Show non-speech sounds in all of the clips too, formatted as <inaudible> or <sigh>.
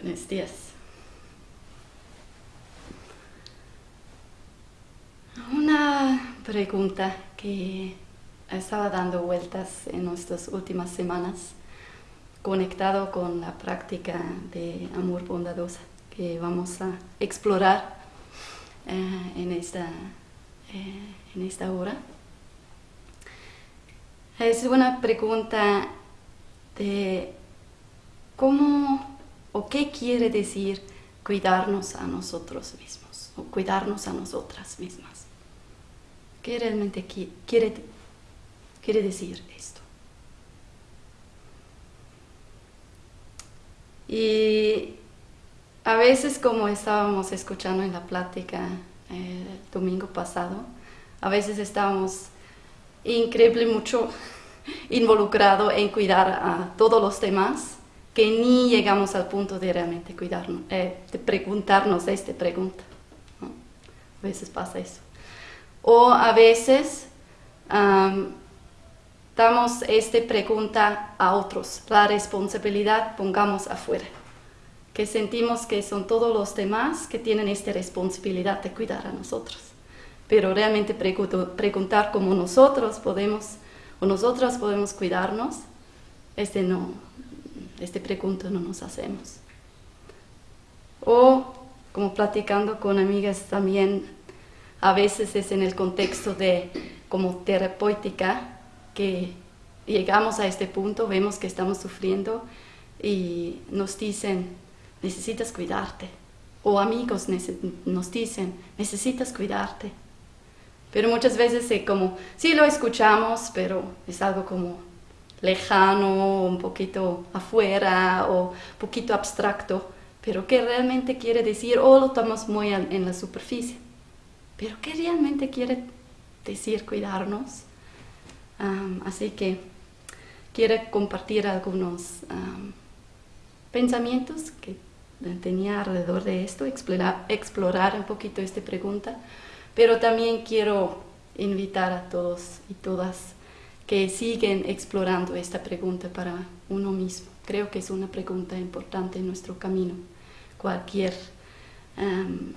Buenos días. Una pregunta que estaba dando vueltas en estas últimas semanas, conectado con la práctica de amor bondadosa que vamos a explorar eh, en, esta, eh, en esta hora. Es una pregunta de cómo o qué quiere decir cuidarnos a nosotros mismos o cuidarnos a nosotras mismas. ¿Qué realmente quiere, quiere decir esto? Y a veces, como estábamos escuchando en la plática el domingo pasado, a veces estábamos increíble mucho <laughs> involucrado en cuidar a todos los demás que ni llegamos al punto de realmente cuidarnos, eh, de preguntarnos esta pregunta. A veces pasa eso. O a veces damos esta pregunta a otros, la responsabilidad pongamos afuera, que sentimos que son todos los demás que tienen esta responsabilidad de cuidar a nosotros. Pero realmente preguntar cómo nosotros podemos o nosotras podemos cuidarnos, este no, este pregunta no nos hacemos. O como platicando con amigas también, a veces es en el contexto de como terapéutica que llegamos a este punto, vemos que estamos sufriendo y nos dicen, necesitas cuidarte. O amigos nos dicen, necesitas cuidarte. Pero muchas veces es como, sí lo escuchamos, pero es algo como lejano, un poquito afuera o un poquito abstracto, pero ¿qué realmente quiere decir? O lo tomamos muy en la superficie. Pero ¿qué realmente quiere decir cuidarnos? así que quiero compartir algunos pensamientos que tenía alrededor de esto, explorar un poquito esta pregunta, pero también quiero invitar a todos y todas que siguen explorando esta pregunta para uno mismo. Creo que es una pregunta importante en nuestro camino. Cualquier em,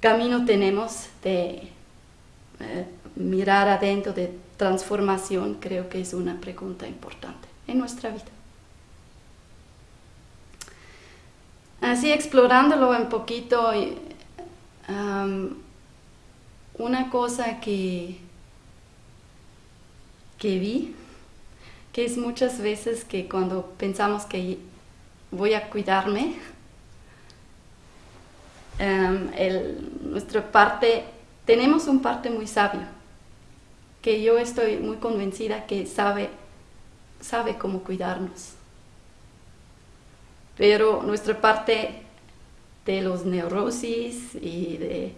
camino tenemos de eh, mirar adentro, de transformación, creo que es una pregunta importante en nuestra vida. Así explorándolo un poquito, em, una cosa que que vi, que es muchas veces que cuando pensamos que voy a cuidarme, em, nuestra parte, tenemos un parte muy sabio, que yo estoy muy convencida que sabe, sabe cómo cuidarnos. Pero nuestra parte de los neurosis y de,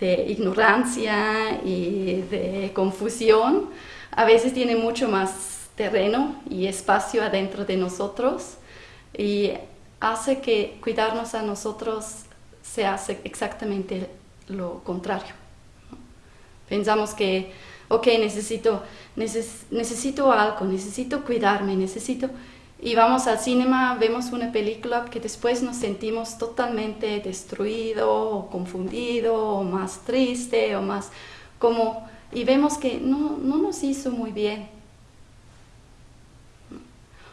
de ignorancia y de confusión, a veces tiene mucho más terreno y espacio adentro de nosotros y hace que cuidarnos a nosotros se hace exactamente lo contrario. Pensamos que, ok, necesito, necesito algo, necesito cuidarme, necesito... Y vamos al cinema, vemos una película que después nos sentimos totalmente destruido o confundido más triste o más como y vemos que no, nos hizo muy bien.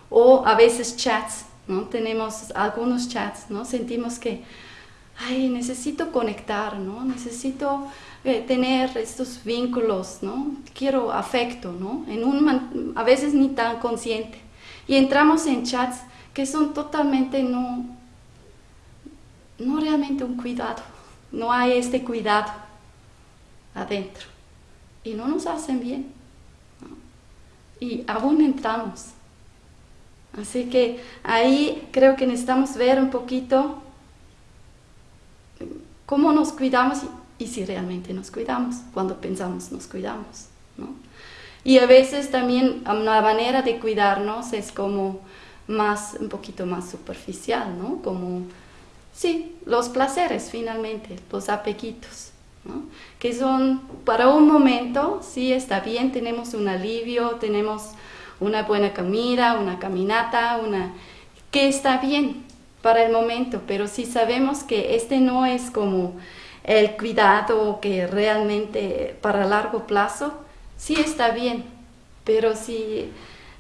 O a veces chats, ¿no? Tenemos algunos chats, ¿no? Sentimos que, ay, necesito conectar, ¿no? Necesito eh, tener estos vínculos, ¿no? Quiero afecto, ¿no? En un, a veces ni tan consciente. Y entramos en chats que son totalmente no, no realmente un cuidado. No hay este cuidado adentro y no nos hacen bien. Y aún entramos. Así que ahí creo que necesitamos ver un poquito cómo nos cuidamos y, si realmente nos cuidamos, cuando pensamos nos cuidamos. Y a veces también una manera de cuidarnos es como más, un poquito más superficial, ¿no? Como, sí, los placeres finalmente, los que son para un momento, sí está bien, tenemos un alivio, tenemos una buena comida, una caminata, una, que está bien, para el momento, pero si sabemos que este no es como el cuidado que realmente para largo plazo, sí está bien, pero si,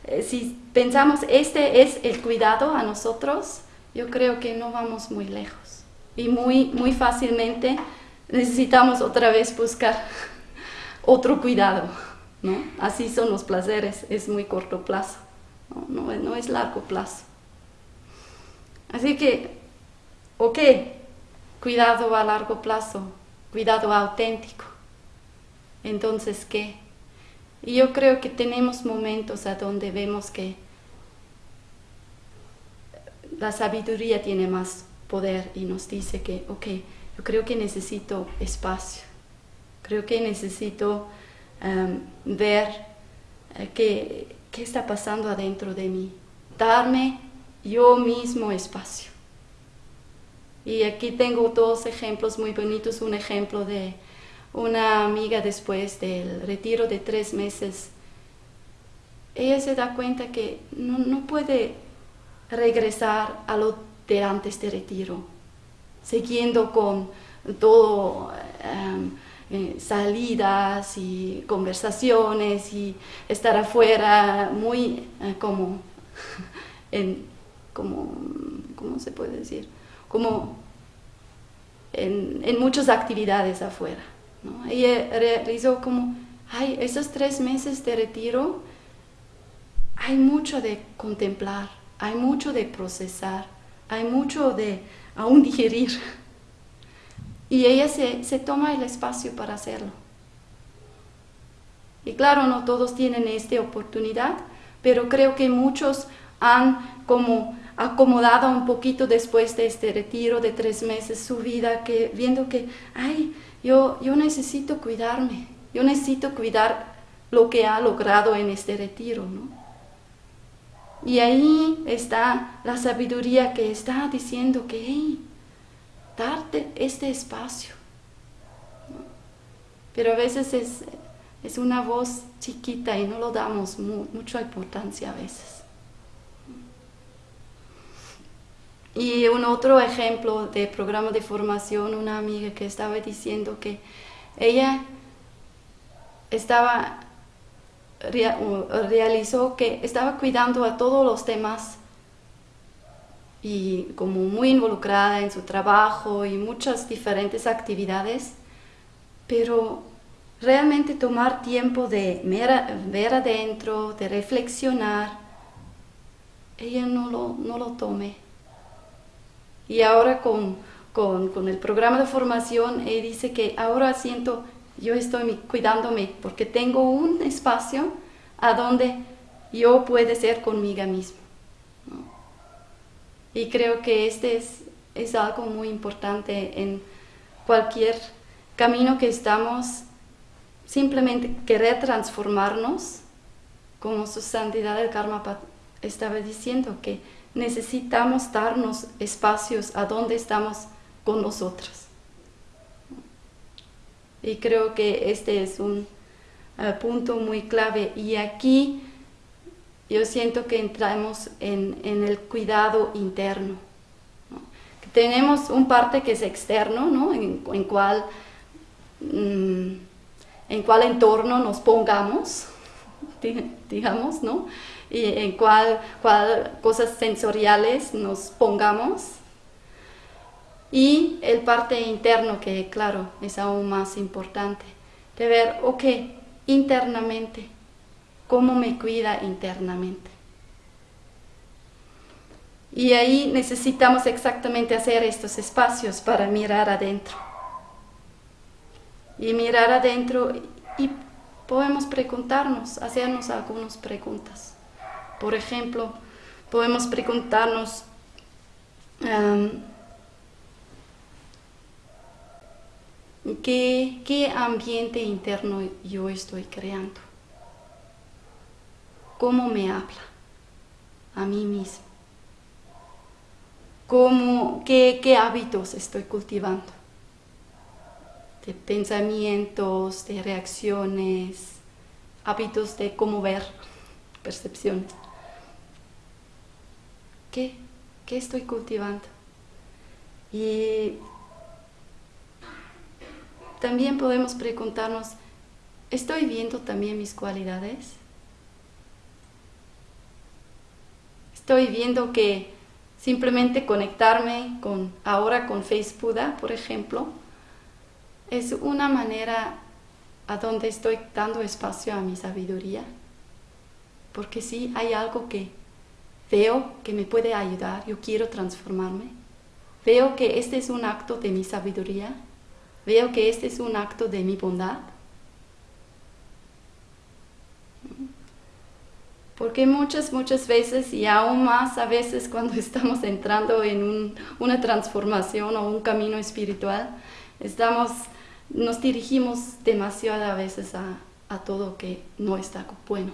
eh, si pensamos este es el cuidado a nosotros, yo creo que no vamos muy lejos. Y muy, muy fácilmente necesitamos otra vez buscar otro cuidado. ¿no? Así son los placeres, es muy corto plazo, no, no, es largo plazo. Así que, ok, cuidado a largo plazo, cuidado auténtico. Entonces, ¿qué? Y yo creo que tenemos momentos a donde vemos que la sabiduría tiene más poder y nos dice que, ok, yo creo que necesito espacio, creo que necesito em, ver eh, qué, qué está pasando adentro de mí, darme yo mismo espacio. Y aquí tengo dos ejemplos muy bonitos, un ejemplo de una amiga después del retiro de tres meses. Ella se da cuenta que no, no puede regresar a lo de antes de retiro, siguiendo con todo, eh, salidas y conversaciones y estar afuera muy eh, como, <laughs> en, como, ¿cómo se puede decir? Como en, en muchas actividades afuera. ¿no? Ella realizó como, ay, esos tres meses de retiro, hay mucho de contemplar, hay mucho de procesar, hay mucho de aún digerir. Y ella se, se toma el espacio para hacerlo. Y claro, no todos tienen esta oportunidad, pero creo que muchos han como acomodado un poquito después de este retiro de tres meses su vida, que viendo que, ay, yo, yo necesito cuidarme, yo necesito cuidar lo que ha logrado en este retiro, ¿no? Y ahí está la sabiduría que está diciendo que, hey, darte este espacio. Pero a veces es, es, una voz chiquita y no lo damos mucha importancia a veces. Y un otro ejemplo de programa de formación, una amiga que estaba diciendo que ella estaba realizó que estaba cuidando a todos los temas y como muy involucrada en su trabajo y muchas diferentes actividades, pero realmente tomar tiempo de ver adentro, de reflexionar, ella no lo, no lo tome. Y ahora con, con, el programa de formación, ella dice que ahora siento, yo estoy cuidándome porque tengo un espacio a donde yo puedo ser conmigo mismo. Y creo que este es, es algo muy importante en cualquier camino que estamos, simplemente querer transformarnos, como su santidad del Karma estaba diciendo, que necesitamos darnos espacios a donde estamos con nosotros. Y creo que este es un eh, punto muy clave. Y aquí yo siento que entramos en, el cuidado interno. Tenemos un parte que es externo, ¿no? en, en cual, mm, en cuál entorno nos pongamos, <laughs> digamos, ¿no? y en cuál, cuál cosas sensoriales nos pongamos. Y el parte interno, que claro, es aún más importante, de ver, ok, internamente, cómo me cuida internamente. Y ahí necesitamos exactamente hacer estos espacios para mirar adentro. Y mirar adentro y podemos preguntarnos, hacernos algunas preguntas. Por ejemplo, podemos preguntarnos, em, ¿qué, ¿qué ambiente interno yo estoy creando? ¿Cómo me habla a mí mismo? ¿Cómo, qué, ¿Qué hábitos estoy cultivando? De pensamientos, de reacciones, hábitos de cómo ver, percepciones. ¿Qué? ¿Qué estoy cultivando? Y también podemos preguntarnos, ¿estoy viendo también mis cualidades? Estoy viendo que simplemente conectarme con ahora con Facebook, por ejemplo, es una manera a donde estoy dando espacio a mi sabiduría. Porque sí, hay algo que veo que me puede ayudar, yo quiero transformarme. Veo que este es un acto de mi sabiduría. Veo que este es un acto de mi bondad. Porque muchas, muchas veces, y aún más a veces cuando <laughs> estamos entrando en una transformación o un camino espiritual, estamos nos dirigimos demasiado a veces a, todo que no está bueno,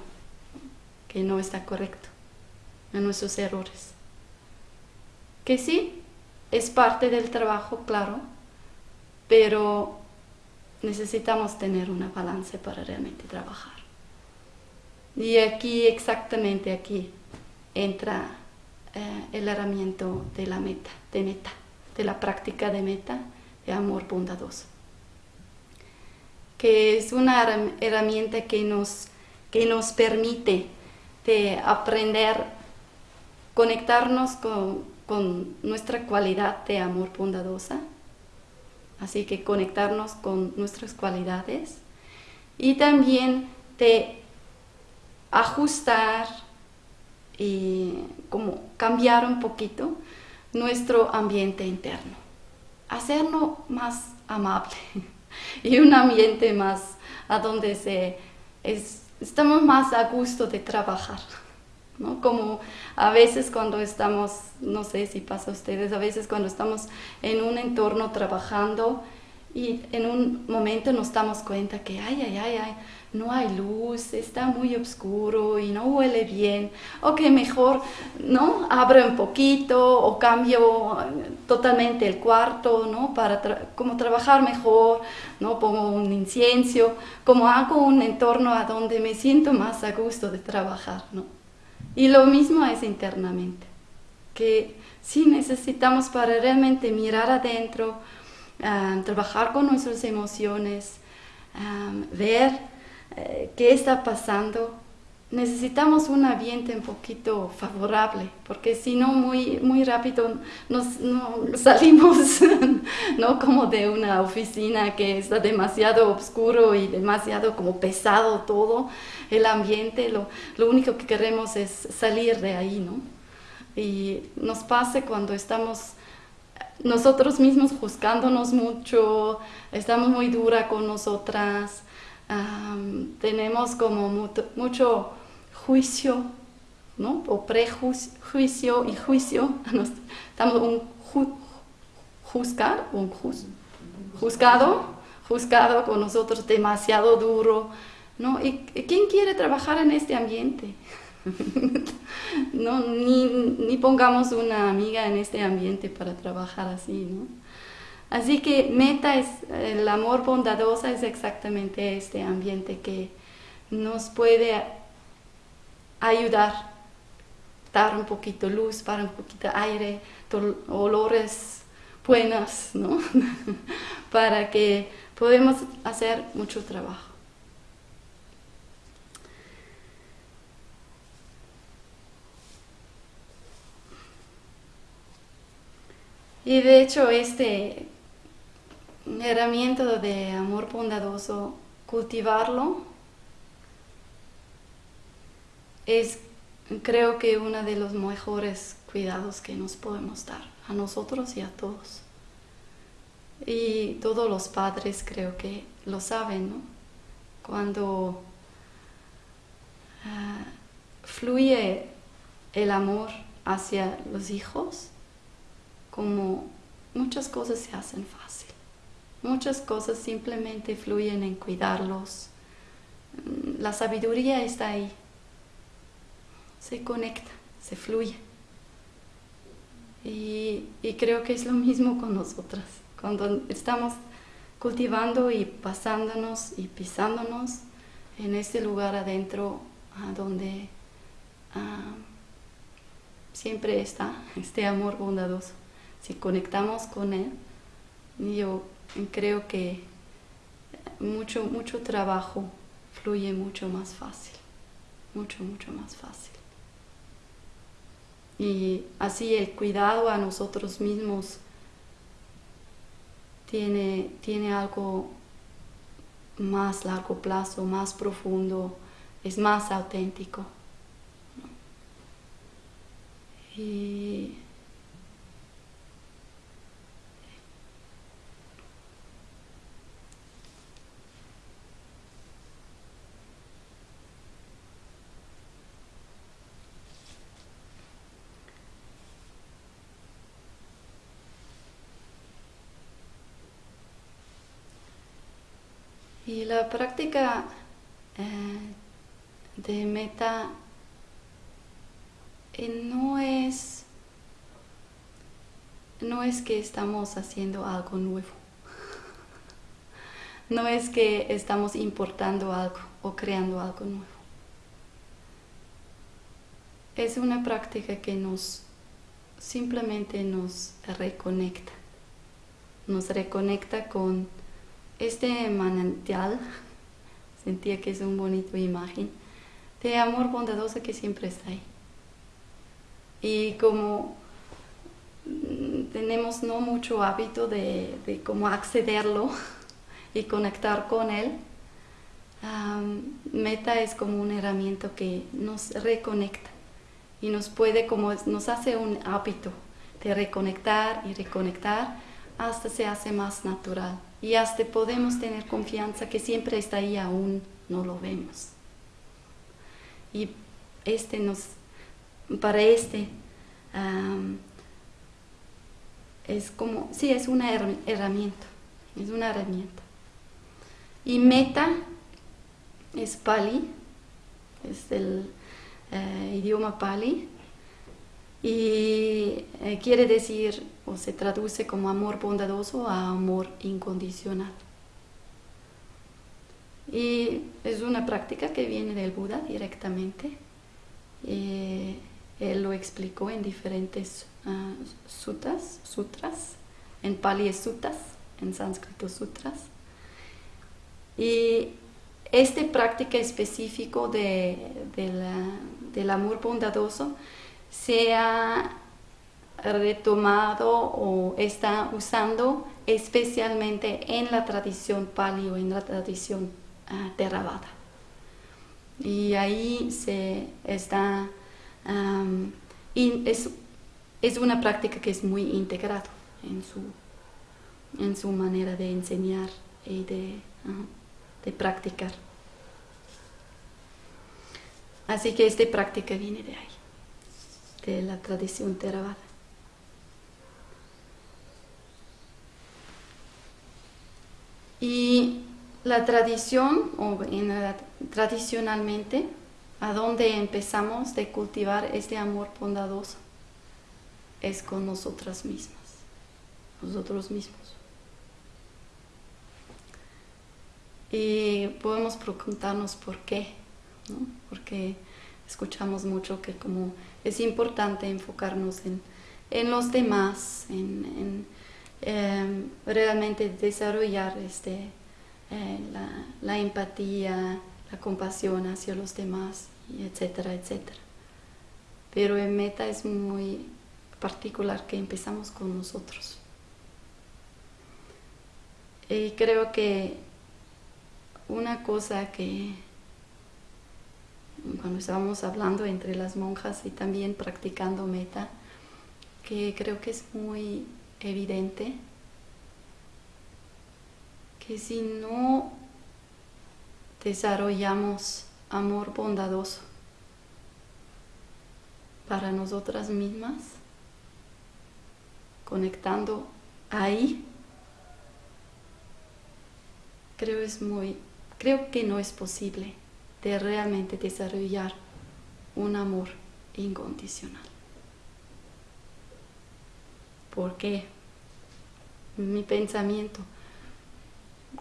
que no está correcto, a nuestros errores. Que sí, es parte del trabajo, claro, pero necesitamos tener una balance para realmente trabajar. Y aquí, exactamente aquí, entra eh, el herramienta de la meta, de meta, de la práctica de meta, de amor bondadoso que es una herramienta que nos, que nos permite de aprender, conectarnos con, con nuestra cualidad de amor bondadosa, así que conectarnos con nuestras cualidades y también de ajustar y como cambiar un poquito nuestro ambiente interno, hacerlo más amable. <laughs> y un ambiente más a donde se, estamos más a gusto de trabajar. ¿No? Como a veces cuando estamos, no sé si pasa a ustedes, a veces cuando estamos en un entorno trabajando y en un momento nos damos cuenta que, ay, ay, ay, ay, no hay luz, está muy oscuro y no huele bien, o que mejor, ¿no? Abro un poquito o cambio totalmente el cuarto, ¿no? Para como trabajar mejor, ¿no? Pongo un incienso, como hago un entorno a donde me siento más a gusto de trabajar, ¿no? Y lo mismo es internamente, que sí necesitamos para realmente mirar adentro, ah, trabajar con nuestras emociones, ah, ver eh, qué está pasando, necesitamos un ambiente un poquito favorable, porque si no, muy, muy rápido nos, salimos <laughs> ¿no? como de una oficina que está demasiado oscuro y demasiado como pesado todo el ambiente, lo, lo único que queremos es salir de ahí, ¿no? Y nos pasa cuando estamos nosotros mismos juzgándonos mucho, estamos muy dura con nosotras, tenemos como mucho juicio, ¿no? O prejuicio y juicio. <laughs> Estamos un juzgar, un juzgado, juzgado con nosotros demasiado duro, ¿no? ¿Y quién quiere trabajar en este ambiente? <laughs> no, ni, ni pongamos una amiga en este ambiente para trabajar así, ¿no? Así que meta es, el amor bondadoso es exactamente este ambiente que nos puede ayudar, dar un poquito luz, para un poquito aire, olores buenos, ¿no? <laughs> para que podamos hacer mucho trabajo. Y de hecho este herramienta de amor bondadoso, cultivarlo, es creo que uno de los mejores cuidados que nos podemos dar a nosotros y a todos. Y todos los padres creo que lo saben, ¿no? Cuando ah, fluye el amor hacia los hijos, como muchas cosas se hacen fácil. Muchas cosas simplemente fluyen en cuidarlos. La sabiduría está ahí. Se conecta, se fluye. Y, creo que es lo mismo con nosotras. Cuando estamos cultivando y pasándonos y pisándonos en este lugar adentro donde siempre está <laughs> este amor bondadoso. Si conectamos con Él, yo creo que mucho, mucho trabajo fluye mucho más fácil, mucho, mucho más fácil. Y así el cuidado a nosotros mismos tiene, tiene algo más largo plazo, más profundo, es más auténtico. Y Y la práctica eh, de meta eh, no es no es que estamos haciendo algo nuevo. <laughs> No es que estamos importando algo o creando algo nuevo. Es una práctica que nos simplemente nos reconecta. Nos reconecta con este manantial, <laughs> sentía que es una bonita imagen, de amor bondadoso que siempre está ahí. Y como mm, tenemos no mucho hábito de, de cómo accederlo <laughs> y conectar con él, Meta es como una herramienta que nos reconecta y nos puede, como nos hace un hábito de reconectar y reconectar hasta se hace más natural y hasta podemos tener confianza que siempre está ahí aún no lo vemos. Y este nos, para este, es como, sí, es una herramienta, es una herramienta. Y meta es Pali, es el eh, idioma Pali, y eh, quiere decir o se traduce como amor bondadoso a amor incondicional. Y es una práctica que viene del Buda directamente. Eh, él lo explicó en diferentes uh, sutras, sutras, en Pali es sutras, en sánscrito sutras. Y esta práctica específico de, del amor bondadoso se ha retomado o está usando especialmente en la tradición pali o en la tradición uh, Theravada. Y ahí se está, es, una práctica que es muy integrada en su, en su manera de enseñar y de, de practicar. Así que esta práctica viene de ahí de la tradición Theravada. Y la tradición, o tradicionalmente, a donde empezamos de cultivar este amor bondadoso, es con nosotras mismas, nosotros mismos. Y podemos preguntarnos por qué, ¿no? Porque escuchamos mucho que como es importante enfocarnos en, los demás, en, em, realmente desarrollar este, eh, la, empatía, la compasión hacia los demás, etcétera, etcétera. Pero en meta es muy particular que empezamos con nosotros. Y creo que una cosa que cuando estábamos hablando entre las monjas y también practicando meta, que creo que es muy evidente que si no desarrollamos amor bondadoso para nosotras mismas, conectando ahí, creo es muy, creo que no es posible de realmente desarrollar un amor incondicional. ¿Por qué? Mi pensamiento.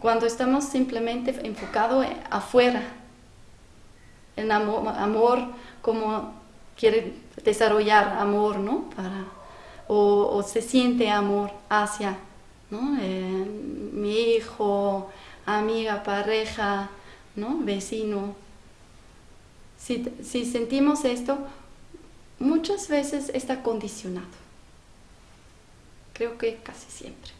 Cuando estamos simplemente enfocados afuera, en amor, amor como quiere desarrollar amor, ¿no? Para, o, se siente amor hacia ¿no? Eh, mi hijo, amiga, pareja, ¿no? vecino. Si, si sentimos esto, muchas veces está condicionado. Creo que casi siempre.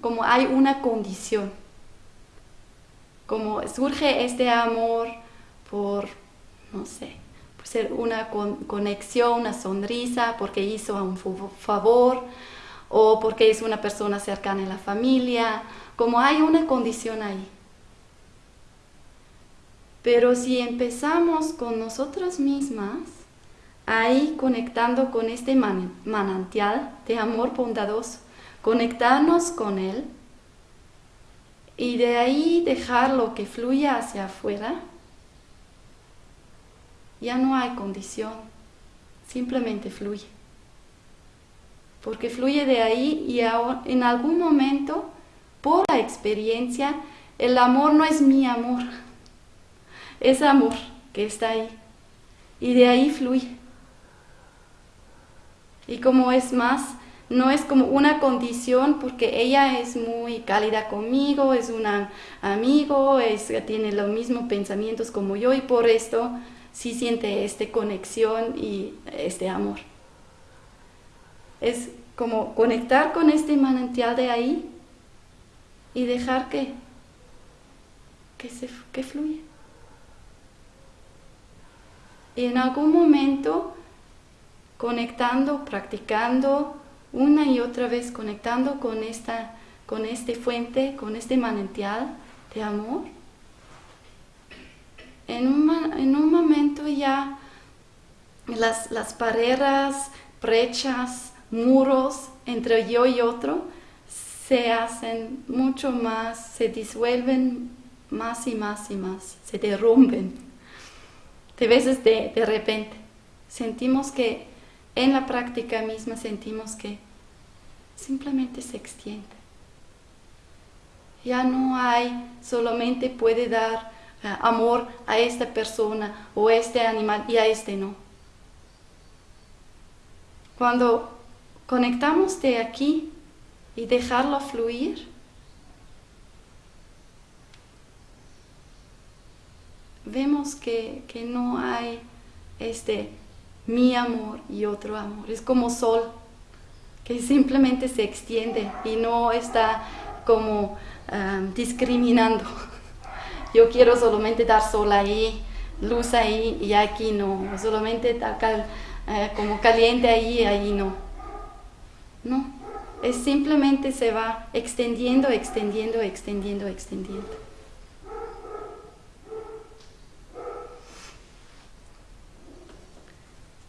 Como hay una condición. Como surge este amor por, no sé, por ser una conexión, una sonrisa, porque hizo un favor, o porque es una persona cercana en la familia, como hay una condición ahí. Pero si empezamos con nosotras mismas, ahí conectando con este manantial de amor bondadoso, conectarnos con él y de ahí dejarlo que fluya hacia afuera, ya no hay condición, simplemente fluye. Porque fluye de ahí y en algún momento, por la experiencia, el amor no es mi amor es amor que está ahí. Y de ahí fluye. Y como es más, no es como una condición porque ella es muy cálida conmigo, es un amigo, es, tiene los mismos pensamientos como yo y por esto sí siente esta conexión y este amor. Es como conectar con este manantial de ahí y dejar que, que, se, que fluya. Y en algún momento, conectando, practicando, una y otra vez conectando con esta con este fuente, con este manantial de amor, en un, en un momento ya las, las barreras, brechas, muros entre yo y otro se hacen mucho más, se disuelven más y más y más, se derrumben de veces de, de repente. Sentimos que en la práctica misma sentimos que simplemente se extiende. Ya no hay, solamente puede dar eh, amor a esta persona o a este animal y a este no. Cuando conectamos de aquí y dejarlo fluir, vemos que, no hay este mi amor y otro amor. Es como sol, que simplemente se extiende y no está como um, discriminando. <laughs> Yo quiero solamente dar sol ahí, luz ahí y aquí no. Solamente acá, eh, como caliente ahí, ahí no. No, es simplemente se va extendiendo, extendiendo, extendiendo, extendiendo.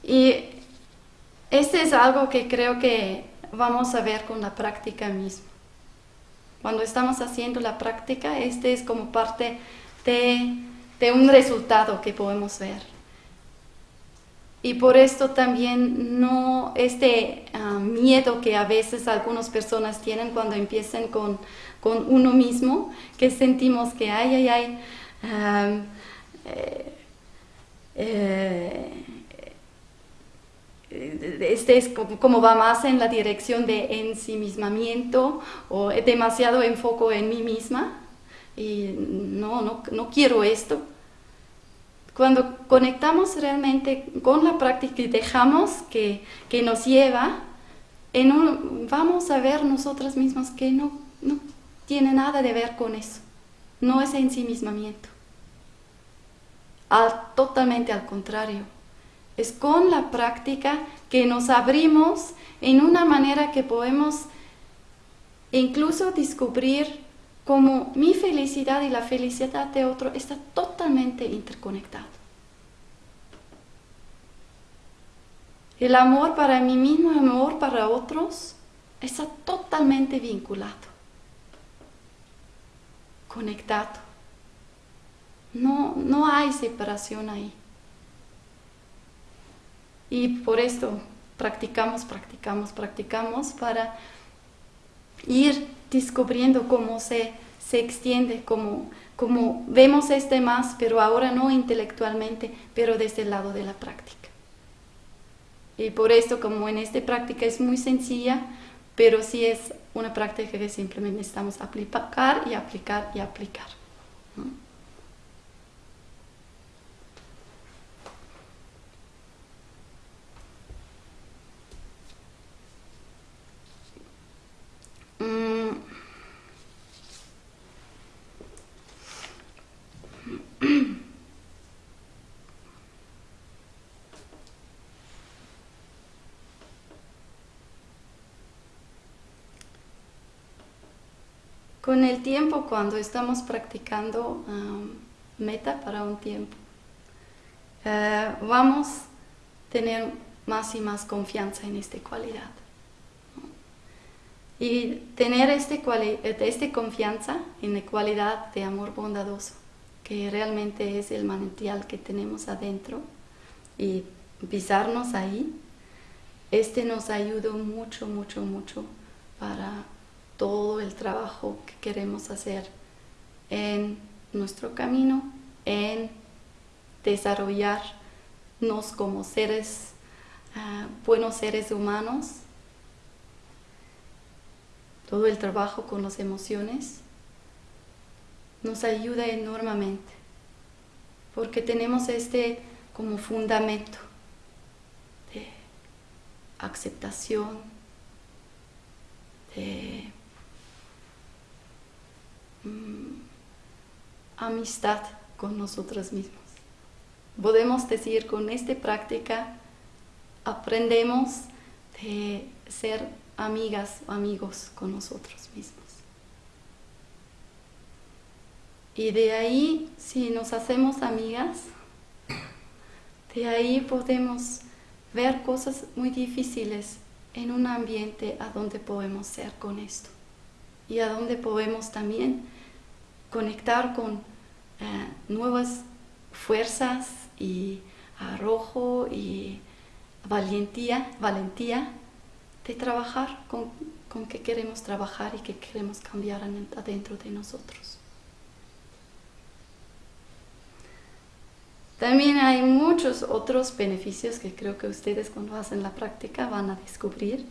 Y este es algo que creo que vamos a ver con la práctica misma. Cuando estamos haciendo la práctica, este es como parte de, un resultado que podemos ver. Y por esto también no este ah, miedo que a veces algunas personas tienen cuando empiezan con, uno mismo, que sentimos que ay, ay, ay, ah, eh, eh, este es como, va más en la dirección de ensimismamiento o demasiado enfoco en mí misma y no, no, no quiero esto. Cuando conectamos realmente con la práctica y dejamos que, que nos lleva, en un, vamos a ver nosotras mismas que no, no tiene nada de ver con eso. No es ensimismamiento. Al, totalmente al contrario es con la práctica que nos abrimos en una manera que podemos incluso descubrir cómo mi felicidad y la felicidad de otro está totalmente interconectado. El amor para mí mismo el amor para otros está totalmente vinculado, conectado. No, no hay separación ahí. Y por esto practicamos, practicamos, practicamos para ir descubriendo cómo se, se extiende, cómo como vemos este más, pero ahora no intelectualmente, pero desde el lado de la práctica. Y por esto, como en esta práctica es muy sencilla, pero sí es una práctica que simplemente necesitamos aplicar y aplicar y aplicar. Mm. Con el tiempo, cuando estamos practicando um, meta para un tiempo, eh, vamos a tener más y más confianza en esta cualidad. Y tener este, este confianza en la cualidad de amor bondadoso, que realmente es el manantial que tenemos adentro, y pisarnos ahí, este nos ayuda mucho, mucho, mucho para todo el trabajo que queremos hacer en nuestro camino, en desarrollarnos como seres, ah, buenos seres humanos, todo el trabajo con las emociones, nos ayuda enormemente, porque tenemos este como fundamento de aceptación, de Mm, amistad con nosotros mismos. Podemos decir, con esta práctica aprendemos de ser amigas o amigos con nosotros mismos. Y de ahí, si nos hacemos amigas, de ahí podemos ver cosas muy difíciles en un ambiente a donde podemos ser con esto y a donde podemos también conectar con eh, nuevas fuerzas y arrojo y valentía, valentía de trabajar con, con qué queremos trabajar y qué queremos cambiar adentro de nosotros. También hay muchos otros beneficios que creo que ustedes cuando hacen la práctica van a descubrir.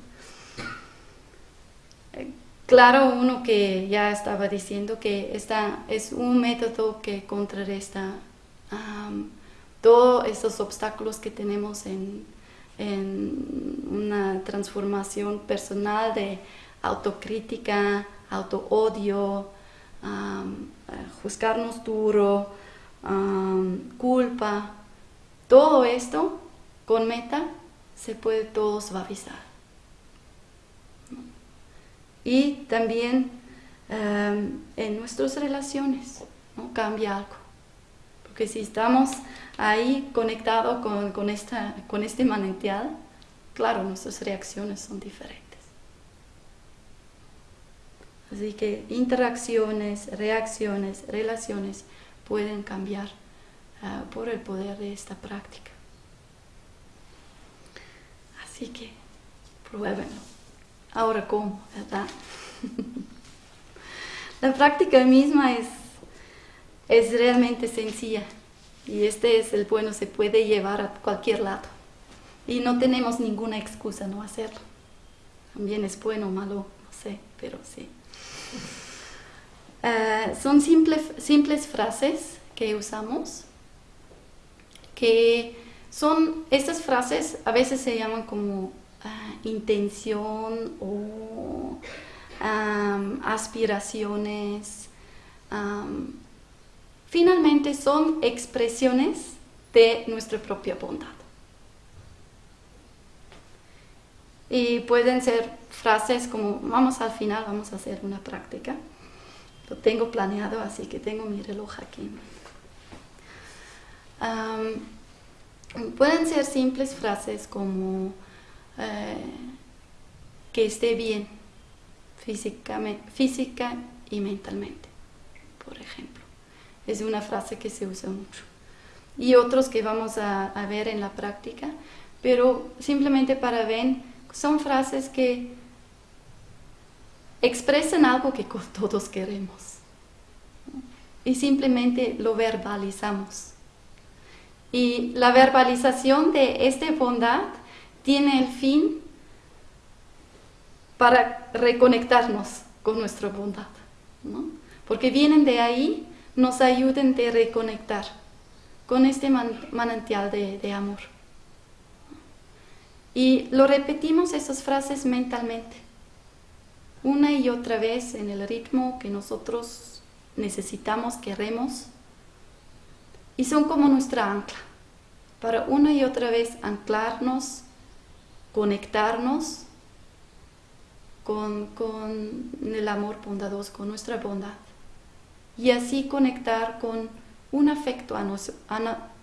Claro, uno que ya estaba diciendo que esta es un método que contrarresta todos esos obstáculos que tenemos en, una transformación personal de autocrítica, auto-odio, juzgarnos duro, culpa. Todo esto con meta se puede todo suavizar y también em, en nuestras relaciones ¿no? cambia algo. Porque si estamos ahí conectados con, con, esta, con este manantial, claro, nuestras reacciones son diferentes. Así que interacciones, reacciones, relaciones pueden cambiar ah, por el poder de esta práctica. Así que pruébenlo. Ahora, ¿cómo? ¿Verdad? <laughs> la práctica misma es, es realmente sencilla y este es el bueno, se puede llevar a cualquier lado y no tenemos ninguna excusa no hacerlo. También es bueno o malo, no sé, pero sí. Eh, son simples, simples frases que usamos, que son, estas frases a veces se llaman como intención o aspiraciones. Finalmente son expresiones de nuestra propia bondad. Y pueden ser frases como, vamos al final, vamos a hacer una práctica. Lo tengo planeado, así que tengo mi reloj aquí. pueden ser simples frases como, eh, que esté bien física y mentalmente, por ejemplo. Es una frase que se usa mucho. Y otros que vamos a, ver en la práctica, pero simplemente para ver, son frases que expresan algo que <laughs> todos queremos. y simplemente lo verbalizamos. Y la verbalización de esta bondad tiene el fin para reconectarnos con nuestra bondad, porque vienen de ahí, nos ayuden a reconectar con este manantial de, amor. Y lo repetimos esas frases mentalmente, una y otra vez en el ritmo que nosotros necesitamos, queremos, y son como nuestra ancla, para una y otra vez anclarnos, conectarnos con, con el amor bondadoso, con nuestra bondad, y así conectar con un afecto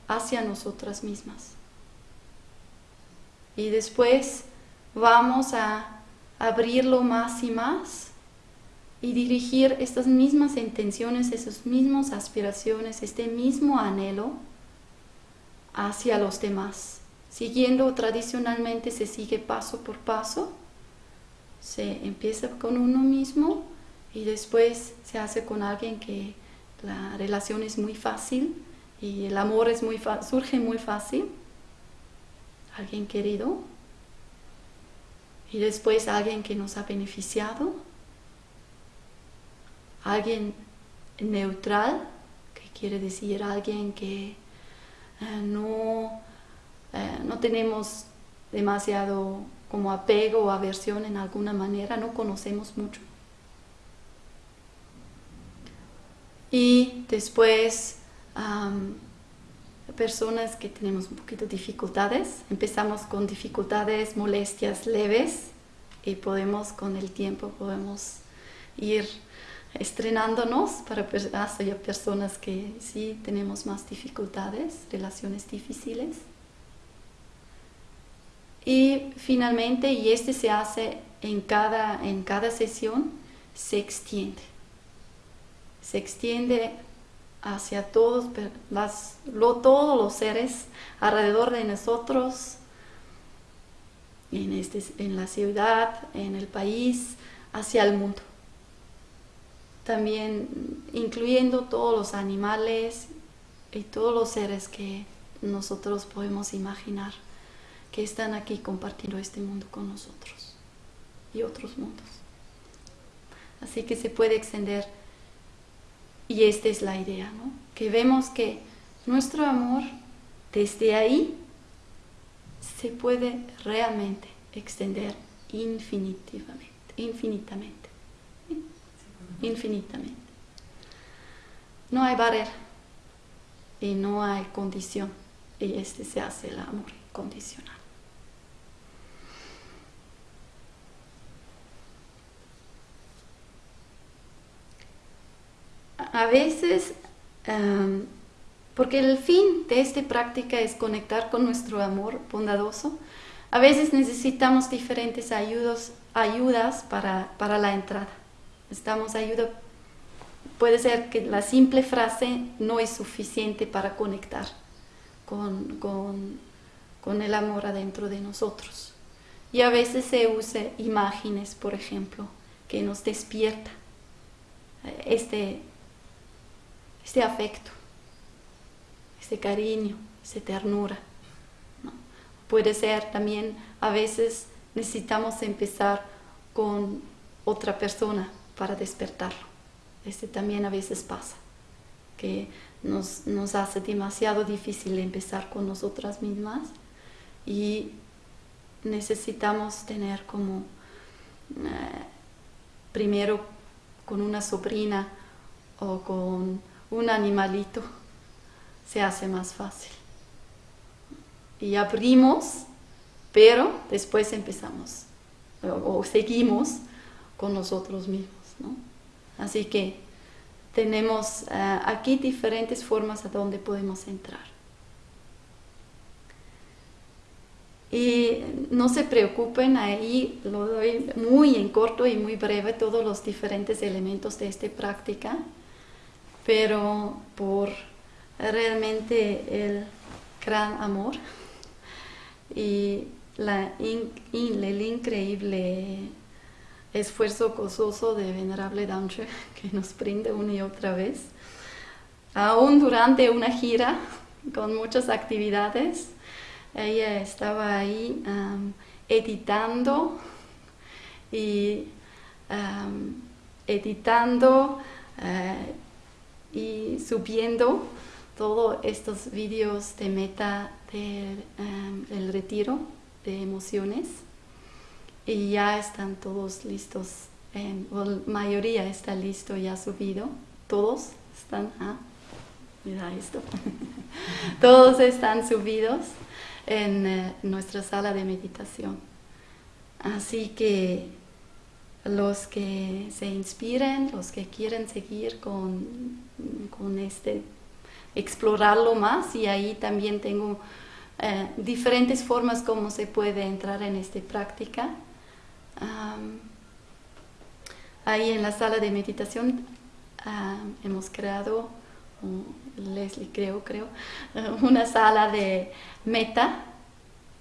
hacia nosotras mismas. Y después vamos a abrirlo más y más y dirigir estas mismas intenciones, esas mismas aspiraciones, este mismo anhelo hacia los demás. Siguiendo tradicionalmente se sigue paso por paso, se empieza con uno mismo y después se hace con alguien que la relación es muy fácil y el amor es muy surge muy fácil. Alguien querido. Y después alguien que nos ha beneficiado. Alguien neutral, que quiere decir alguien que eh, no, eh, no tenemos demasiado como apego o aversión en alguna manera, no conocemos mucho. Y después, personas que tenemos un poquito dificultades, empezamos con dificultades, molestias leves y podemos con el tiempo podemos ir estrenándonos para personas que sí tenemos más dificultades, relaciones difíciles. Y finalmente, y este se hace en cada, en cada sesión, se extiende se extiende hacia todos, todos los seres alrededor de nosotros, en, este, en la ciudad, en el país, hacia el mundo. También incluyendo todos los animales y todos los seres que nosotros podemos imaginar que están aquí compartiendo este mundo con nosotros y otros mundos. Así que se puede extender y esta es la idea, ¿no? Que vemos que nuestro amor desde ahí se puede realmente extender infinitivamente, infinitamente, infinitamente. No hay barrera y no hay condición y este se hace el amor condicional. A veces, em, porque el fin de esta práctica es conectar con nuestro amor bondadoso, a veces necesitamos diferentes ayudas, ayudas para, la entrada. Necesitamos ayuda. Puede ser que la simple frase no es suficiente para conectar con, con el amor adentro de nosotros. Y a veces se usa imágenes, por ejemplo, que nos despierta este, este afecto, este cariño, esta ternura. Puede ser también, a veces necesitamos empezar con otra persona para despertarlo. Este también a veces pasa, que nos, nos hace demasiado difícil empezar con nosotras mismas y necesitamos tener como eh, primero con una sobrina o con un animalito, se hace más fácil. Y abrimos, pero después empezamos o, seguimos con nosotros mismos. Así que tenemos eh, aquí diferentes formas a donde podemos entrar. Y no se preocupen, ahí lo doy muy en corto y muy breve todos los diferentes elementos de esta práctica pero por realmente el gran amor <laughs> y el increíble esfuerzo gozoso de Venerable Danche <laughs> que nos brinde una y otra vez. aún durante una gira <laughs> con muchas actividades, ella estaba ahí editando y editando eh, y subiendo todos estos vídeos de meta del retiro de emociones. Y ya están todos listos, la mayoría está listo ya subido, todos están, ah, mira esto, <laughs> todos están subidos en eh, nuestra sala de meditación. Así que los que se inspiren, los que quieren seguir con, con este, explorarlo más y ahí también tengo eh, diferentes formas como se puede entrar en esta práctica. ahí en la sala de meditación hemos creado, Leslie creo, creo, <laughs> una sala de meta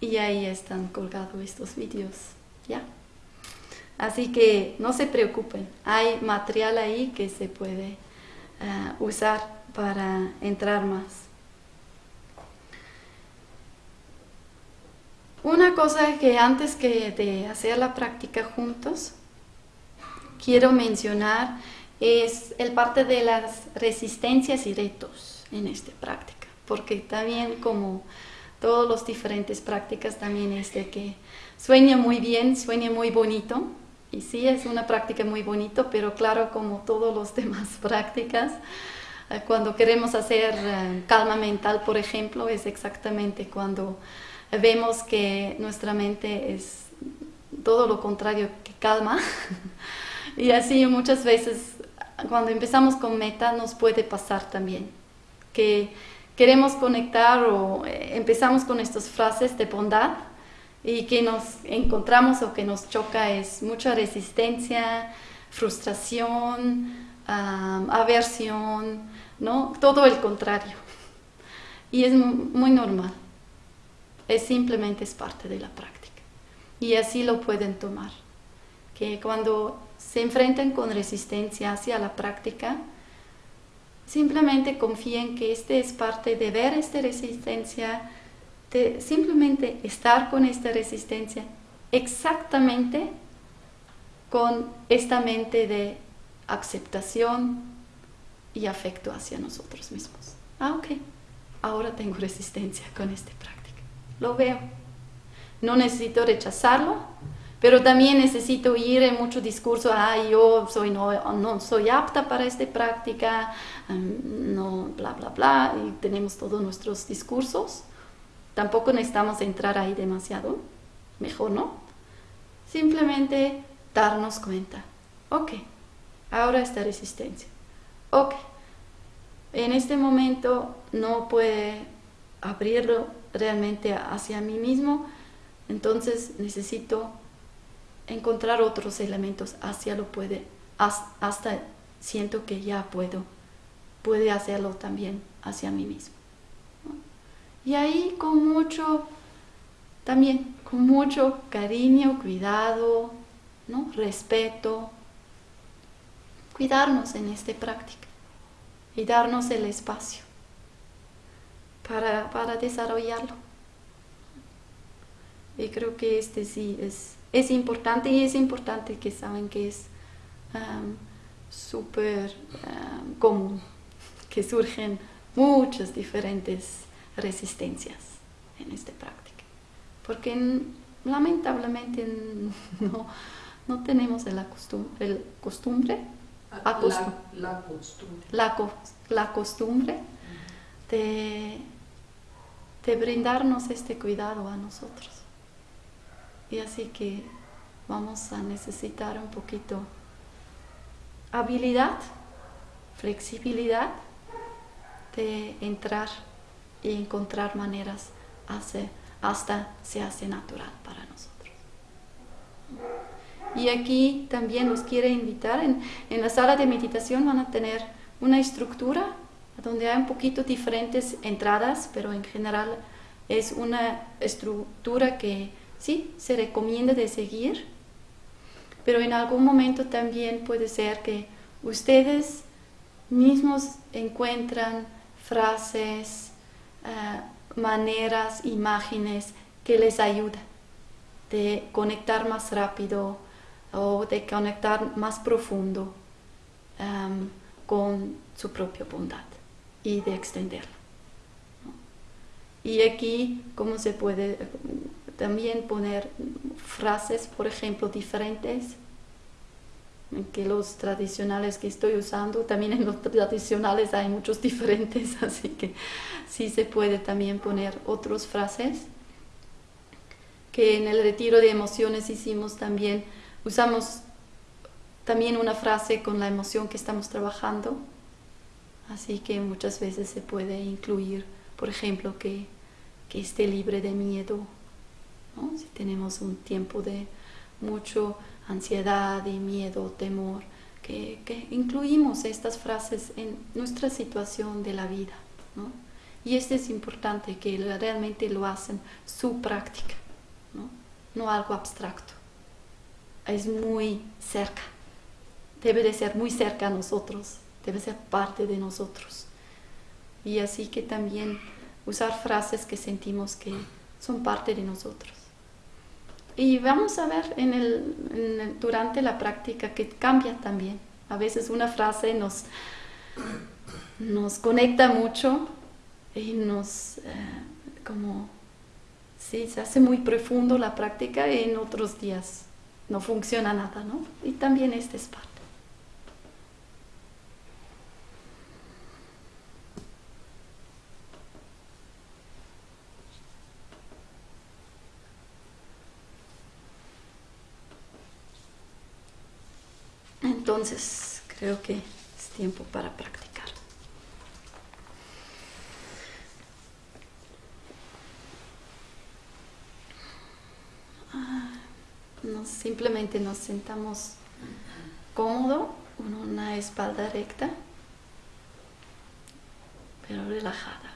y ahí están colgados estos vídeos, ¿ya? Así que no se preocupen, hay material ahí que se puede eh, usar para entrar más. Una cosa que antes que de hacer la práctica juntos, quiero mencionar es el parte de las resistencias y retos en esta práctica, porque también como todas las diferentes prácticas también es de que sueña muy bien, sueña muy bonito, y sí es una práctica muy bonito, pero claro, como todas las <laughs> demás prácticas, eh, cuando queremos hacer eh, calma mental, por ejemplo, es exactamente cuando vemos que nuestra mente es todo lo contrario que calma. <laughs> y así muchas veces cuando empezamos con meta nos puede pasar también, que queremos conectar o eh, empezamos con estas frases de bondad y que nos encontramos o que nos choca es mucha resistencia, frustración, aversión, ¿no? Todo el contrario. Y es muy normal. Es simplemente es parte de la práctica. Y así lo pueden tomar. Que cuando se enfrentan con resistencia hacia la práctica, simplemente confíen que este es parte de ver esta resistencia, simplemente estar con esta resistencia exactamente con esta mente de aceptación y afecto hacia nosotros mismos. Ah, ok, ahora tengo resistencia con esta práctica. Lo veo. No necesito rechazarlo, pero también necesito ir en mucho discurso, ah, yo soy no, no soy apta para esta práctica, mm, no, bla, bla, bla, y tenemos todos nuestros discursos. Tampoco necesitamos entrar ahí demasiado, mejor no. Simplemente darnos cuenta, ok, ahora esta resistencia, ok, en este momento no puede abrirlo realmente hacia mí mismo, entonces necesito encontrar otros elementos hacia lo puede, hasta siento que ya puedo, puede hacerlo también hacia mí mismo. Y ahí con mucho, también con mucho cariño, cuidado, ¿no? respeto, cuidarnos en esta práctica y darnos el espacio para, para desarrollarlo. Y creo que este sí es, es importante y es importante que saben que es um, súper común, que surgen muchas diferentes resistencias en esta práctica. Porque lamentablemente <laughs> no, no tenemos la, costumbre, el costumbre, la, la, costumbre, la, costumbre de, de brindarnos este cuidado a nosotros. Y así que vamos a necesitar un poquito habilidad, flexibilidad de entrar y encontrar maneras hace, hasta se hace natural para nosotros. Y aquí también nos quiere invitar, en, en la sala de meditación van a tener una estructura donde hay un poquito diferentes entradas, pero en general es una estructura que sí se recomienda de seguir, pero en algún momento también puede ser que ustedes mismos encuentran frases, eh, maneras, imágenes que les ayudan de conectar más rápido o de conectar más profundo em, con su propia bondad y de extenderlo. Y aquí, ¿cómo se puede también poner frases, por ejemplo, diferentes? Que los tradicionales que estoy usando, también en los tradicionales hay muchos diferentes, <laughs> así que sí se puede también poner otras frases. Que en el retiro de emociones hicimos también, usamos también una frase con la emoción que estamos trabajando, así que muchas veces se puede incluir, por ejemplo, que, que esté libre de miedo, si tenemos un tiempo de mucho ansiedad y miedo, temor, que, incluimos estas frases en nuestra situación de la vida. Y esto es importante, que realmente lo hacen su práctica, ¿no? no algo abstracto. Es muy cerca, debe de ser muy cerca a nosotros, debe ser parte de nosotros. Y así que también usar frases que sentimos que son parte de nosotros. Y vamos a ver en el, durante la práctica que cambia también. A veces una frase nos, nos conecta mucho y nos, eh, como, sí, se hace muy profundo la práctica y en otros días no funciona nada, ¿no? Y también este es parte. Entonces, creo que es tiempo para practicar. Ah, simplemente nos sentamos cómodo, con una espalda recta, pero relajada.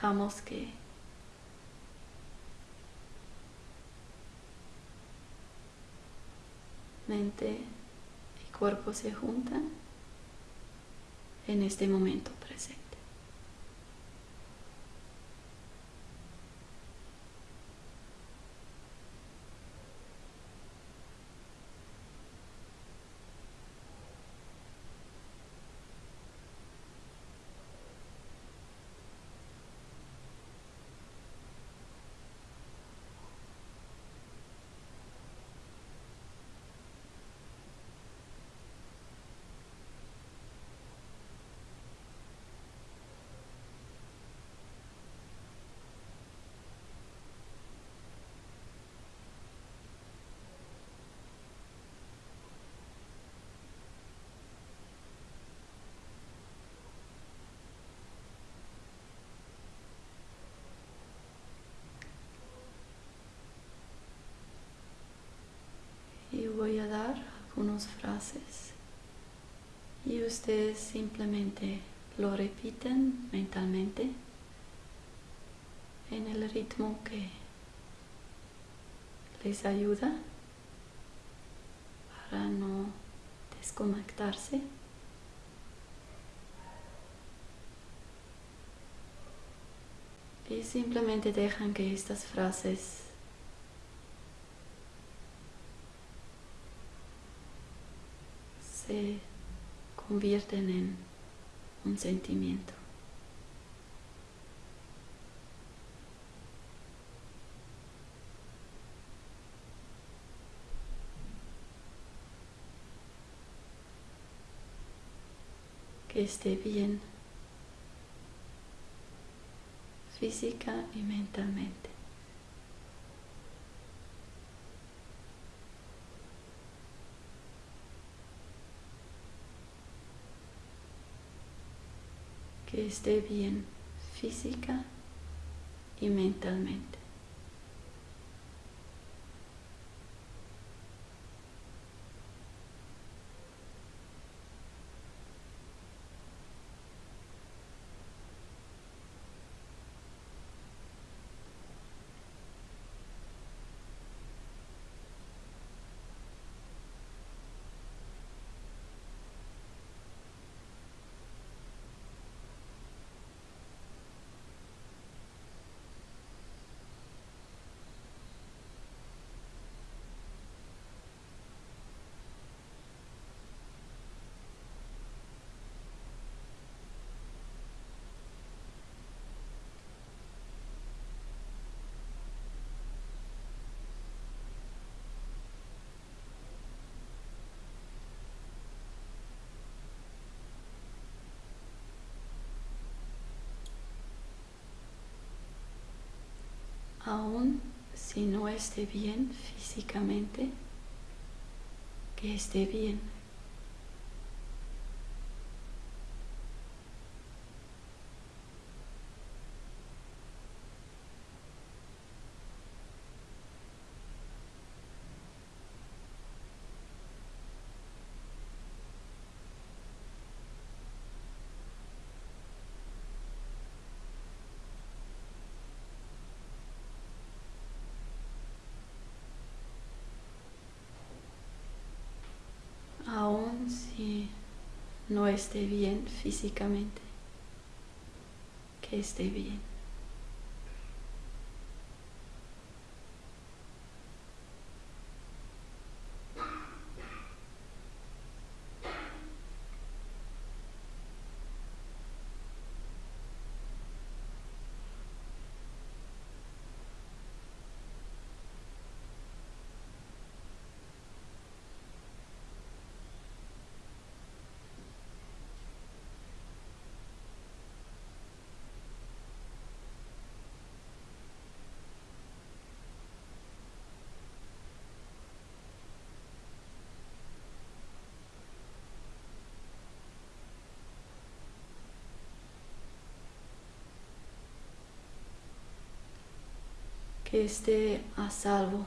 Dejamos que mente y cuerpo se juntan en este momento presente. voy a dar algunas y ustedes simplemente lo repiten mentalmente en el ritmo que les ayuda para no desconectarse. Y simplemente dejan que estas frases se convierten en un sentimiento. Que esté bien física y mentalmente. que esté bien física y mentalmente. Aún si no esté bien físicamente, que esté bien. Si no esté bien físicamente, que esté bien. Que esté a salvo,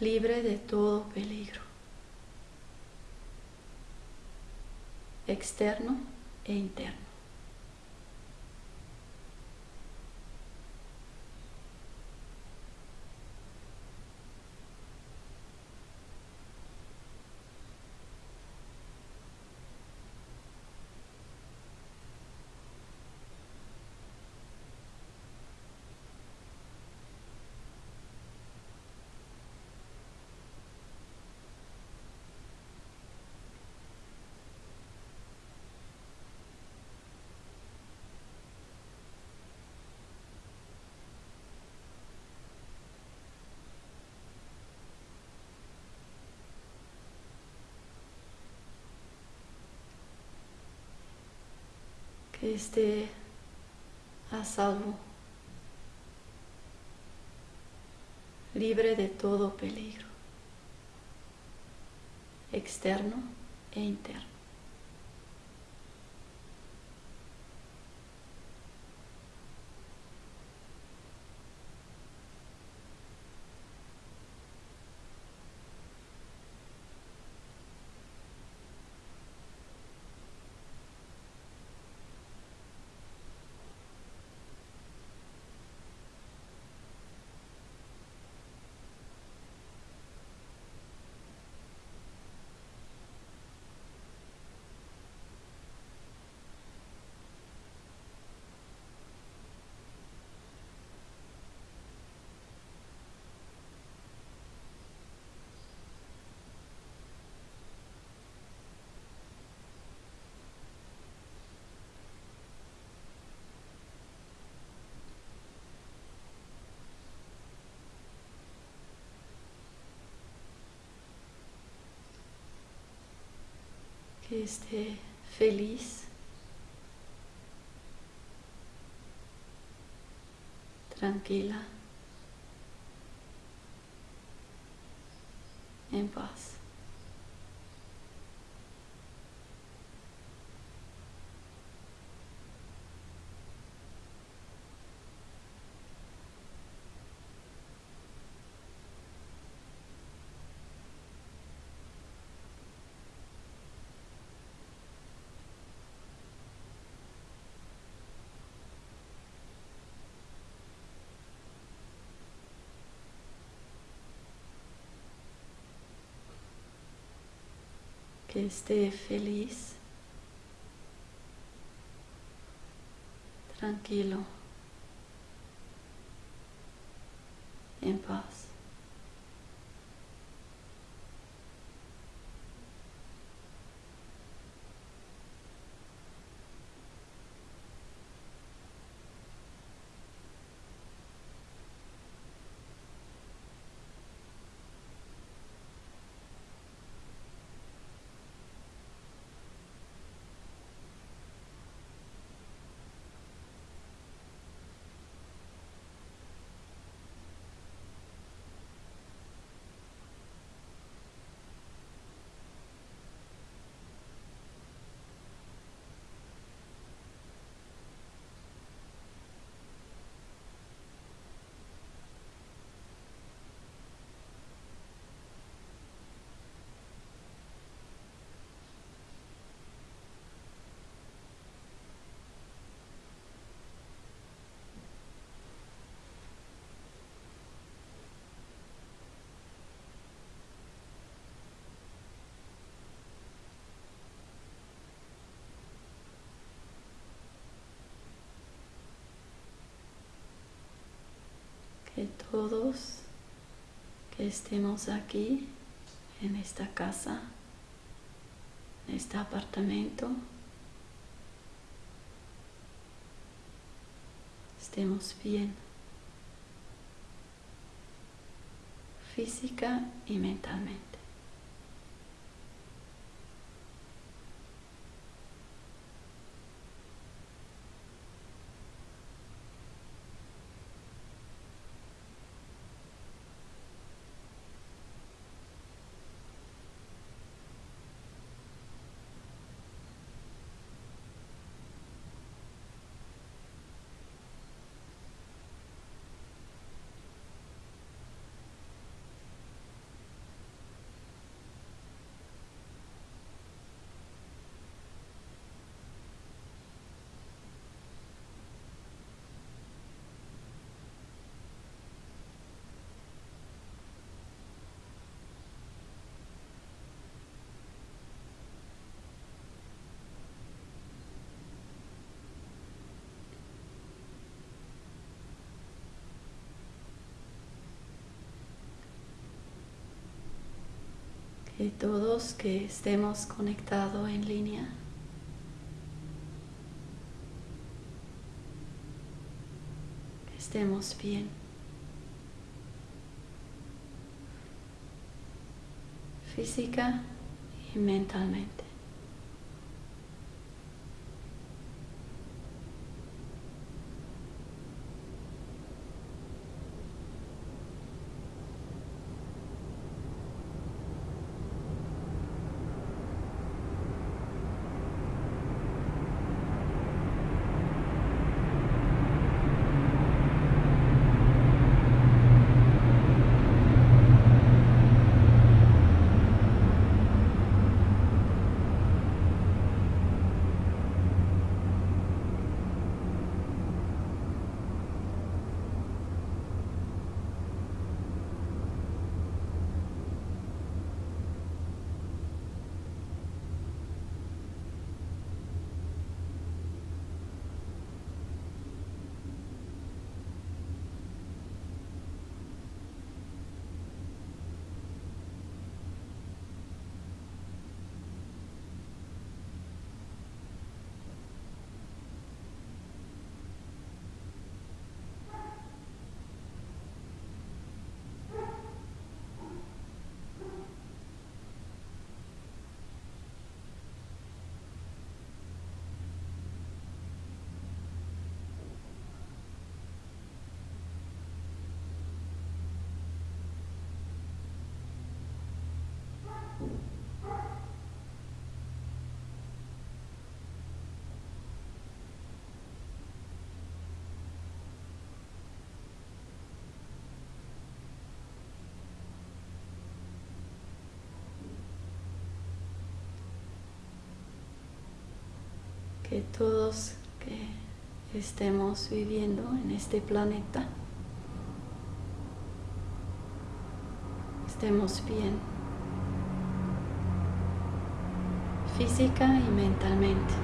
libre de todo peligro, externo e interno. Que esté a salvo, libre de todo peligro, externo e interno. Que esté feliz, tranquila, en paz. Que esté feliz, tranquilo, en paz. Todos que estemos aquí en esta casa, en este apartamento, estemos bien física y mentalmente. Y todos que estemos conectados en línea. estemos bien. Física y mentalmente. Que todos que estemos viviendo en este planeta estemos bien física y mentalmente.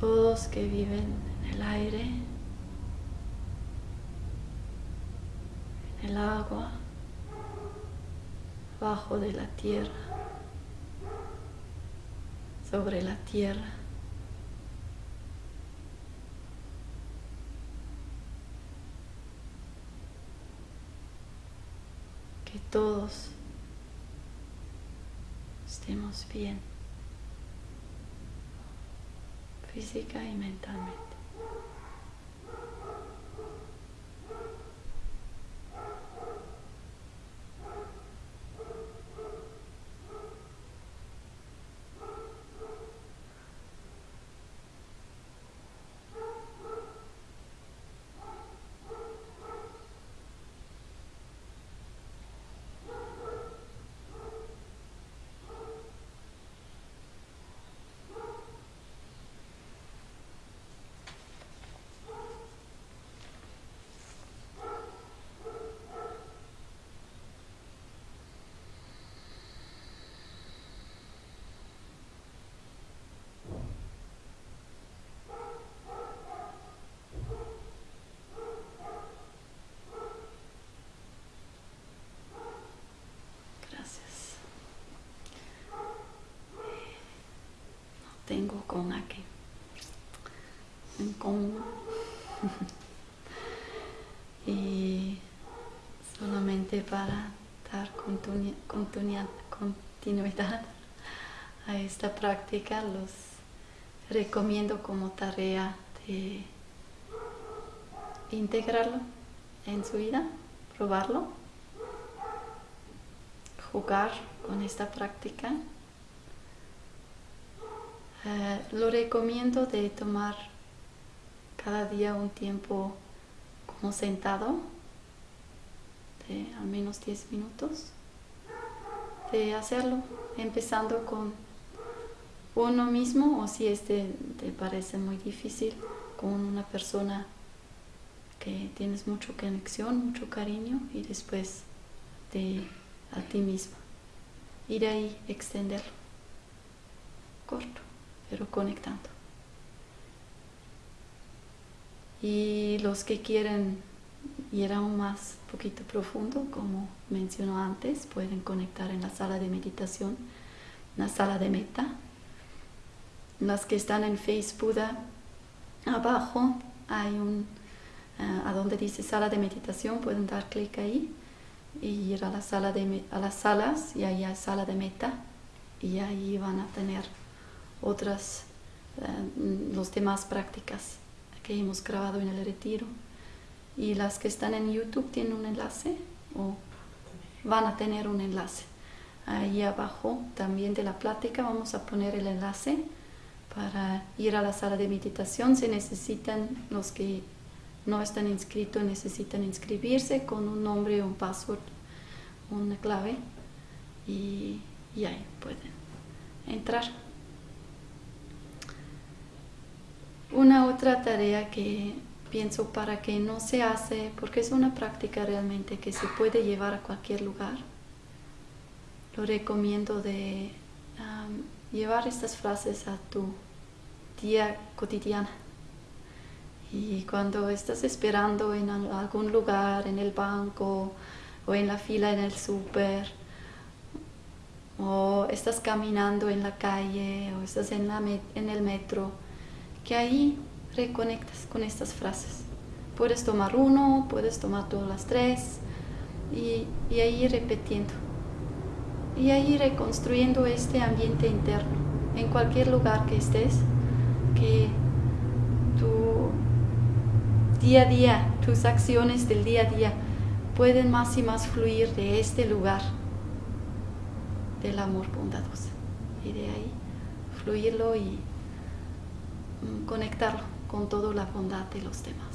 Todos que viven en el aire, en el agua, de la tierra, sobre la tierra. Que todos estemos bien, física y mentalmente. Tengo con aquí en <laughs> y solamente para dar continuidad a esta práctica, los recomiendo como tarea de integrarlo en su vida, probarlo, jugar con esta práctica. Eh, lo recomiendo de tomar cada día un tiempo como sentado de al menos 10 minutos de hacerlo, empezando con uno mismo o si este te parece muy difícil, con una persona que tienes mucha conexión, mucho cariño y después de a ti mismo. Y de ahí extenderlo. Corto, pero conectando. Y los que quieren ir aún más poquito profundo, como mencionó antes, pueden conectar en la sala de meditación, la sala de meta. Las que están en Facebook, abajo hay un, eh, a donde dice sala de meditación, pueden dar clic ahí y ir a, la sala de, a las salas y ahí hay sala de meta y ahí van a tener otras, eh, los demás prácticas que hemos grabado en el retiro. Y las que están en YouTube tienen un enlace o van a tener un enlace. Ahí abajo también de la plática vamos a poner el enlace para ir a la sala de meditación. Se necesitan, los que no están inscritos necesitan inscribirse con un nombre, un password, una clave y, y ahí pueden entrar. Una otra tarea que pienso para que no se hace, porque es una práctica realmente que se puede llevar a cualquier lugar, lo recomiendo de llevar estas frases a tu día cotidiana. Y cuando estás esperando en algún lugar, en el banco o en la fila en el súper, o estás caminando en la calle o estás en, la en el metro, que ahí reconectas con estas frases. Puedes tomar uno, puedes tomar todas las tres y, y ahí repitiendo. Y ahí reconstruyendo este ambiente interno en cualquier lugar que estés, que tu día a día, tus acciones del día a día pueden más y más fluir de este lugar del amor bondadoso. Y de ahí fluirlo y Conectarlo con toda la bondad de los demás.